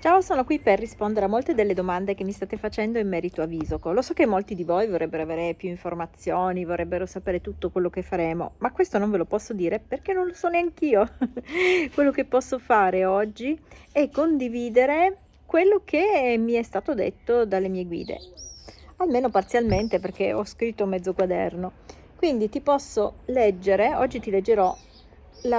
Ciao, sono qui per rispondere a molte delle domande che mi state facendo in merito a Visoco. Lo so che molti di voi vorrebbero avere più informazioni, vorrebbero sapere tutto quello che faremo, ma questo non ve lo posso dire perché non lo so neanch'io. quello che posso fare oggi è condividere quello che mi è stato detto dalle mie guide, almeno parzialmente perché ho scritto mezzo quaderno. Quindi ti posso leggere, oggi ti leggerò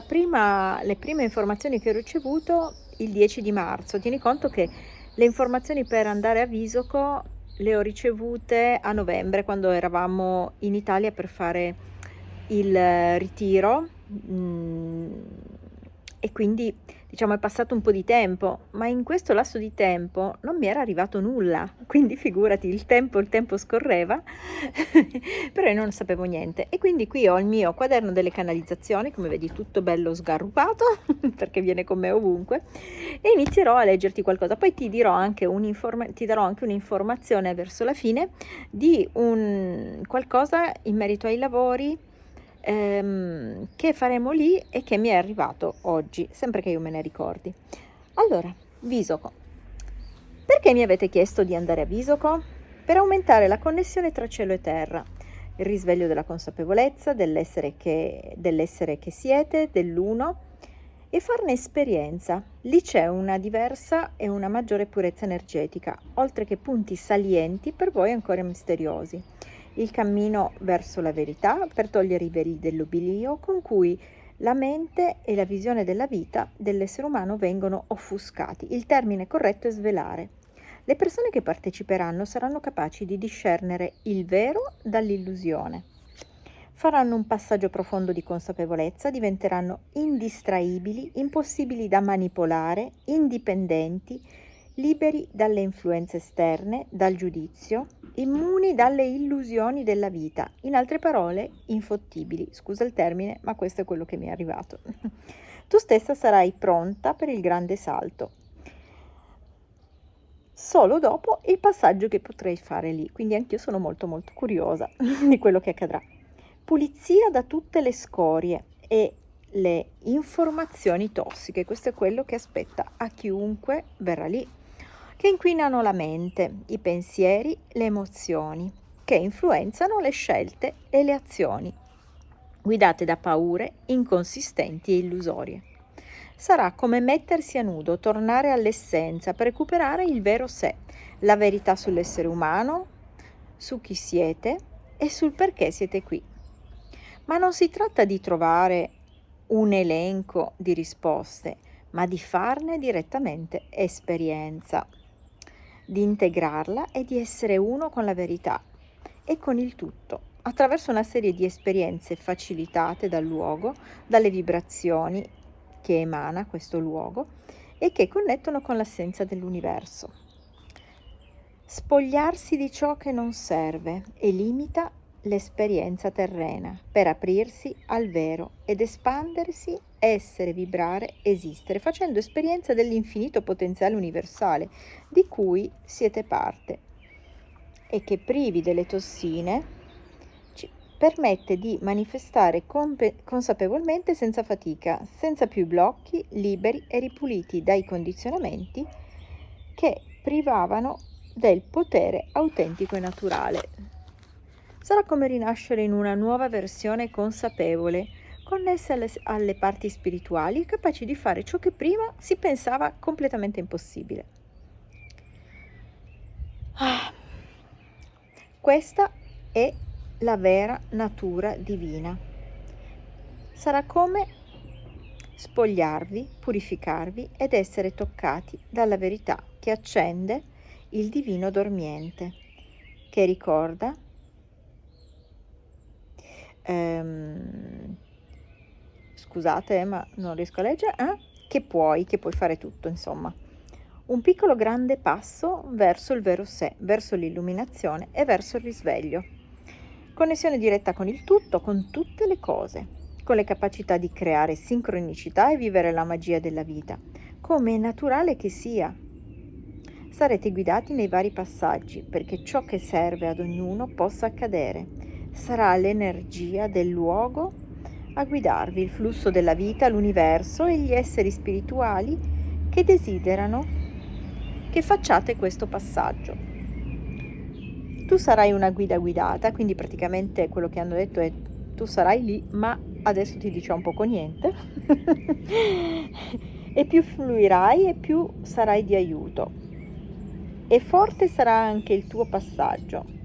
prima, le prime informazioni che ho ricevuto il 10 di marzo. Tieni conto che le informazioni per andare a Visoco le ho ricevute a novembre quando eravamo in Italia per fare il ritiro mm, e quindi diciamo è passato un po' di tempo, ma in questo lasso di tempo non mi era arrivato nulla, quindi figurati, il tempo, il tempo scorreva, però io non sapevo niente. E quindi qui ho il mio quaderno delle canalizzazioni, come vedi tutto bello sgarrupato, perché viene con me ovunque, e inizierò a leggerti qualcosa. Poi ti, dirò anche ti darò anche un'informazione verso la fine di un qualcosa in merito ai lavori, ehm, che faremo lì e che mi è arrivato oggi, sempre che io me ne ricordi. Allora, Visoco. Perché mi avete chiesto di andare a Visoco? Per aumentare la connessione tra cielo e terra, il risveglio della consapevolezza dell'essere che, dell'essere che siete, dell'uno, e farne esperienza. Lì c'è una diversa e una maggiore purezza energetica, oltre che punti salienti per voi ancora misteriosi il cammino verso la verità per togliere i veli dell'oblio con cui la mente e la visione della vita dell'essere umano vengono offuscati. Il termine corretto è svelare. Le persone che parteciperanno saranno capaci di discernere il vero dall'illusione. Faranno un passaggio profondo di consapevolezza, diventeranno indistraibili, impossibili da manipolare, indipendenti, liberi dalle influenze esterne, dal giudizio, immuni dalle illusioni della vita, in altre parole infottibili. Scusa il termine, ma questo è quello che mi è arrivato. tu stessa sarai pronta per il grande salto. Solo dopo il passaggio che potrei fare lì, quindi anch'io sono molto molto curiosa di quello che accadrà. Pulizia da tutte le scorie e le informazioni tossiche, questo è quello che aspetta a chiunque verrà lì che inquinano la mente, i pensieri, le emozioni, che influenzano le scelte e le azioni, guidate da paure inconsistenti e illusorie. Sarà come mettersi a nudo, tornare all'essenza per recuperare il vero sé, la verità sull'essere umano, su chi siete e sul perché siete qui. Ma non si tratta di trovare un elenco di risposte, ma di farne direttamente esperienza di integrarla e di essere uno con la verità e con il tutto, attraverso una serie di esperienze facilitate dal luogo, dalle vibrazioni che emana questo luogo e che connettono con l'essenza dell'universo. Spogliarsi di ciò che non serve e limita l'esperienza terrena per aprirsi al vero ed espandersi, essere, vibrare, esistere, facendo esperienza dell'infinito potenziale universale di cui siete parte e che privi delle tossine ci permette di manifestare consapevolmente senza fatica, senza più blocchi, liberi e ripuliti dai condizionamenti che privavano del potere autentico e naturale. Sarà come rinascere in una nuova versione consapevole, connessa alle, alle parti spirituali e capaci di fare ciò che prima si pensava completamente impossibile. Ah, questa è la vera natura divina. Sarà come spogliarvi, purificarvi ed essere toccati dalla verità che accende il divino dormiente, che ricorda ehm, scusate ma non riesco a leggere, eh? che puoi, che puoi fare tutto insomma. Un piccolo grande passo verso il vero sé, verso l'illuminazione e verso il risveglio. Connessione diretta con il tutto, con tutte le cose, con le capacità di creare sincronicità e vivere la magia della vita, come è naturale che sia. Sarete guidati nei vari passaggi perché ciò che serve ad ognuno possa accadere sarà l'energia del luogo a guidarvi il flusso della vita, l'universo e gli esseri spirituali che desiderano che facciate questo passaggio. Tu sarai una guida guidata, quindi praticamente quello che hanno detto è tu sarai lì, ma adesso ti diciamo poco niente. e più fluirai e più sarai di aiuto. E forte sarà anche il tuo passaggio.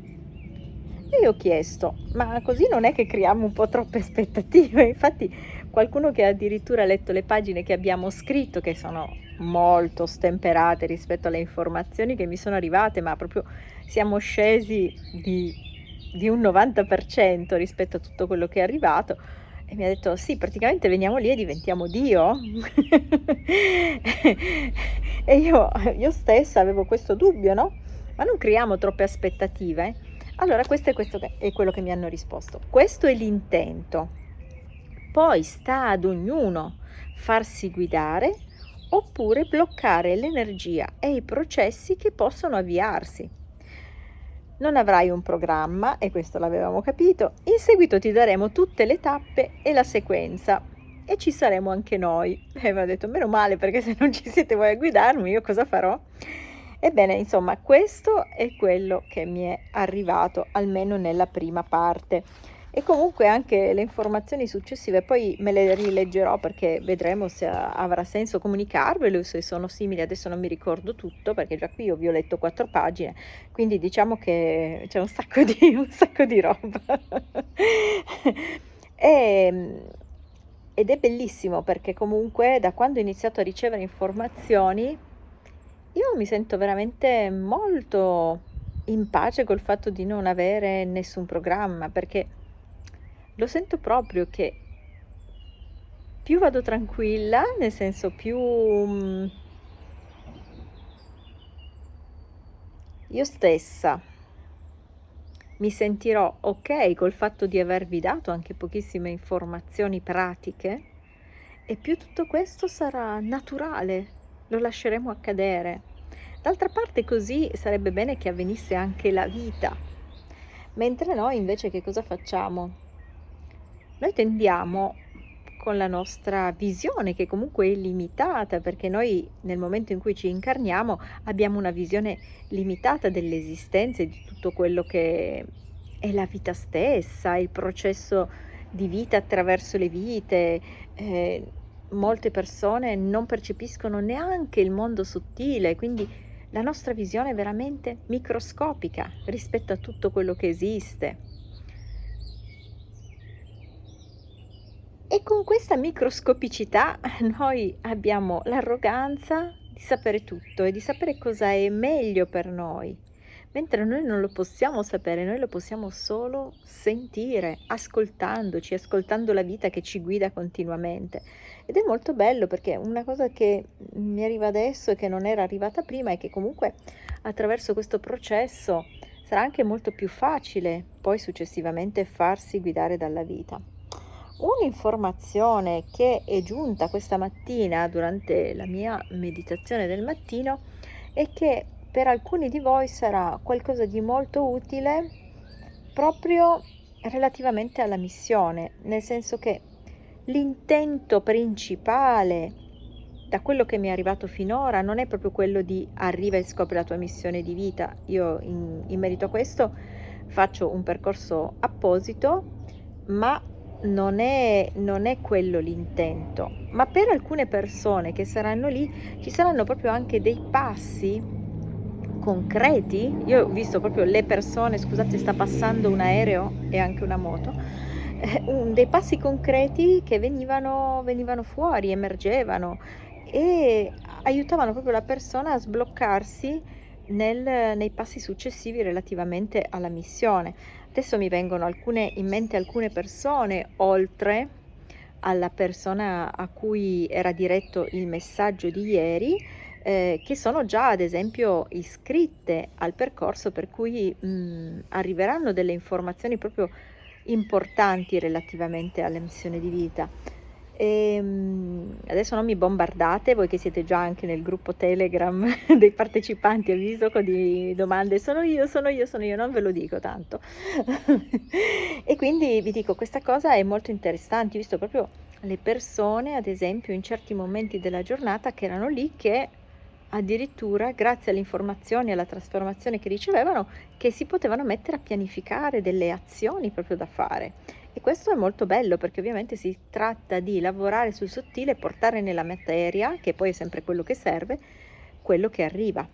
E io ho chiesto, ma così non è che creiamo un po' troppe aspettative? Infatti qualcuno che ha addirittura letto le pagine che abbiamo scritto, che sono molto stemperate rispetto alle informazioni che mi sono arrivate, ma proprio siamo scesi di, di un 90% rispetto a tutto quello che è arrivato, e mi ha detto: "Sì, praticamente veniamo lì e diventiamo Dio?" E io io stessa avevo questo dubbio, no, ma non creiamo troppe aspettative? Allora questo è questo è quello che mi hanno risposto. Questo è l'intento. Poi sta ad ognuno farsi guidare oppure bloccare l'energia e i processi che possono avviarsi. Non avrai un programma, e questo l'avevamo capito, in seguito ti daremo tutte le tappe e la sequenza e ci saremo anche noi. E mi ha detto, meno male perché se non ci siete voi a guidarmi io cosa farò? Ebbene, insomma, questo è quello che mi è arrivato, almeno nella prima parte. E comunque anche le informazioni successive poi me le rileggerò perché vedremo se avrà senso comunicarvelo se sono simili adesso non mi ricordo tutto perché già qui io vi ho letto quattro pagine quindi diciamo che c'è un sacco di, un sacco di roba. E, ehm, ed è bellissimo perché comunque da quando ho iniziato a ricevere informazioni io mi sento veramente molto in pace col fatto di non avere nessun programma perché lo sento proprio che più vado tranquilla, nel senso più mm, io stessa mi sentirò ok col fatto di avervi dato anche pochissime informazioni pratiche e più tutto questo sarà naturale, lo lasceremo accadere. D'altra parte così sarebbe bene che avvenisse anche la vita, mentre noi invece che cosa facciamo? Noi tendiamo con la nostra visione che comunque è limitata perché noi nel momento in cui ci incarniamo abbiamo una visione limitata dell'esistenza e di tutto quello che è la vita stessa, il processo di vita attraverso le vite. Eh, molte persone non percepiscono neanche il mondo sottile, quindi la nostra visione è veramente microscopica rispetto a tutto quello che esiste. E con questa microscopicità noi abbiamo l'arroganza di sapere tutto e di sapere cosa è meglio per noi, mentre noi non lo possiamo sapere, noi lo possiamo solo sentire, ascoltandoci, ascoltando la vita che ci guida continuamente. Ed è molto bello perché una cosa che mi arriva adesso e che non era arrivata prima è che comunque attraverso questo processo sarà anche molto più facile poi successivamente farsi guidare dalla vita. Un'informazione che è giunta questa mattina durante la mia meditazione del mattino è che per alcuni di voi sarà qualcosa di molto utile proprio relativamente alla missione, nel senso che l'intento principale da quello che mi è arrivato finora non è proprio quello di arriva e scopri la tua missione di vita. Io in, in merito a questo faccio un percorso apposito, ma non è, non è quello l'intento, ma per alcune persone che saranno lì ci saranno proprio anche dei passi concreti. Io ho visto proprio le persone, scusate, sta passando un aereo e anche una moto, eh, dei passi concreti che venivano, venivano fuori, emergevano e aiutavano proprio la persona a sbloccarsi nel, nei passi successivi relativamente alla missione. Adesso mi vengono alcune, in mente alcune persone, oltre alla persona a cui era diretto il messaggio di ieri, eh, che sono già ad esempio iscritte al percorso per cui mh, arriveranno delle informazioni proprio importanti relativamente alla missione di vita. E, ehm, adesso non mi bombardate, voi che siete già anche nel gruppo Telegram dei partecipanti, avviso di domande, sono io, sono io, sono io, non ve lo dico tanto. e quindi vi dico, questa cosa è molto interessante, visto proprio le persone, ad esempio, in certi momenti della giornata che erano lì che addirittura grazie alle informazioni e alla trasformazione che ricevevano, che si potevano mettere a pianificare delle azioni proprio da fare. E questo è molto bello perché ovviamente si tratta di lavorare sul sottile e portare nella materia, che poi è sempre quello che serve, quello che arriva.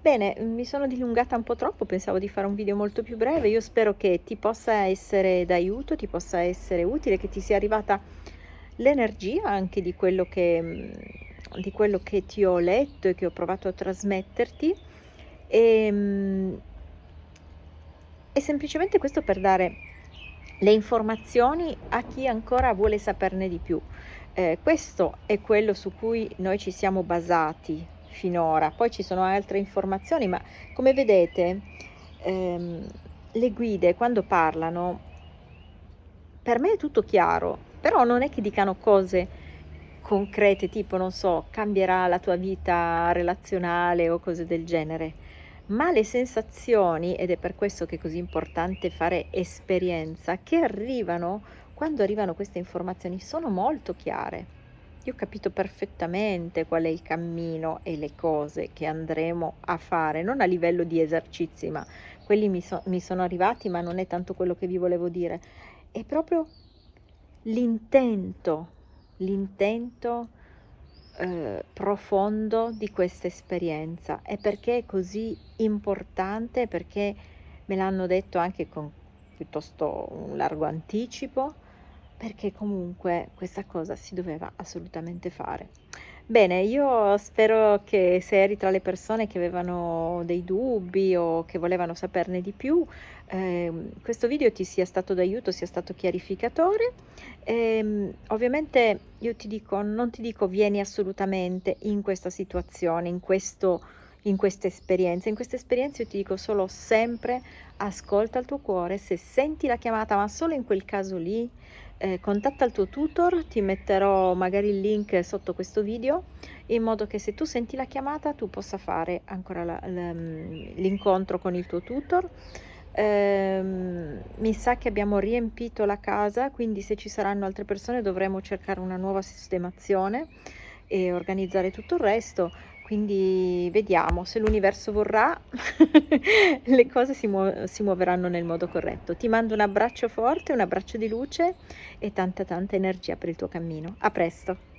Bene, mi sono dilungata un po' troppo, pensavo di fare un video molto più breve, io spero che ti possa essere d'aiuto, ti possa essere utile, che ti sia arrivata l'energia anche di quello che di quello che ti ho letto e che ho provato a trasmetterti e, ehm, e semplicemente questo per dare le informazioni a chi ancora vuole saperne di più. Eh, questo è quello su cui noi ci siamo basati finora, poi ci sono altre informazioni, ma come vedete ehm, le guide quando parlano, per me è tutto chiaro, però non è che dicano cose concrete, tipo non so, cambierà la tua vita relazionale o cose del genere, ma le sensazioni, ed è per questo che è così importante fare esperienza, che arrivano quando arrivano queste informazioni sono molto chiare. Io ho capito perfettamente qual è il cammino e le cose che andremo a fare, non a livello di esercizi, ma quelli mi, so, mi sono arrivati, ma non è tanto quello che vi volevo dire, è proprio l'intento l'intento eh, profondo di questa esperienza e perché è così importante, perché me l'hanno detto anche con piuttosto un largo anticipo, perché comunque questa cosa si doveva assolutamente fare. Bene, io spero che se eri tra le persone che avevano dei dubbi o che volevano saperne di più, eh, questo video ti sia stato d'aiuto, sia stato chiarificatore. Ehm, ovviamente io ti dico, non ti dico vieni assolutamente in questa situazione, in questo in questa esperienza. In questa esperienza io ti dico solo sempre ascolta il tuo cuore, se senti la chiamata, ma solo in quel caso lì, eh, contatta il tuo tutor, ti metterò magari il link sotto questo video, in modo che se tu senti la chiamata tu possa fare ancora mm, l'incontro con il tuo tutor. Eh, mi sa che abbiamo riempito la casa, quindi se ci saranno altre persone dovremo cercare una nuova sistemazione e organizzare tutto il resto. Quindi vediamo, se l'universo vorrà, le cose si, muo si muoveranno nel modo corretto. Ti mando un abbraccio forte, un abbraccio di luce e tanta tanta energia per il tuo cammino. A presto!